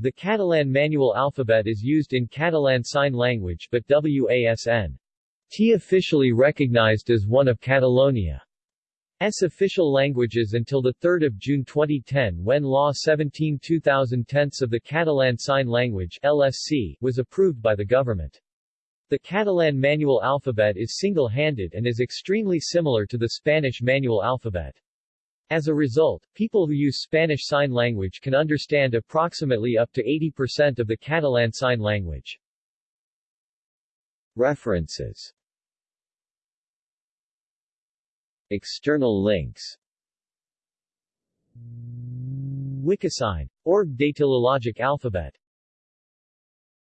The Catalan manual alphabet is used in Catalan Sign Language but WASN T officially recognized as one of Catalonia's official languages until 3 June 2010 when Law 17-2010 of the Catalan Sign Language LSC was approved by the government. The Catalan manual alphabet is single-handed and is extremely similar to the Spanish manual alphabet. As a result, people who use Spanish Sign Language can understand approximately up to 80% of the Catalan Sign Language. References External links Wikisign. Org Datalogic Alphabet